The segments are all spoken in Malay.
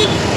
Hehehehe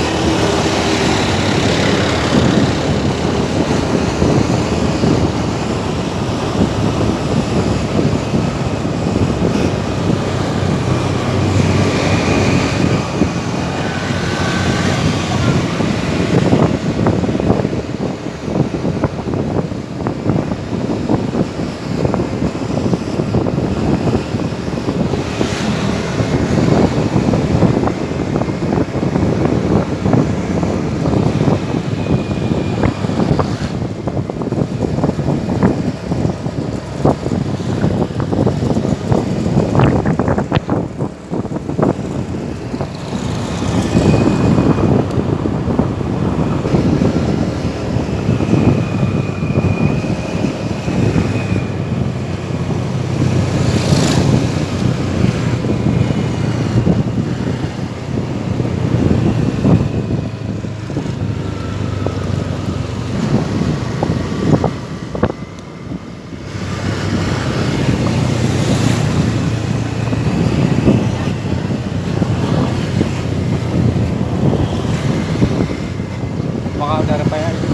soal darah payah itu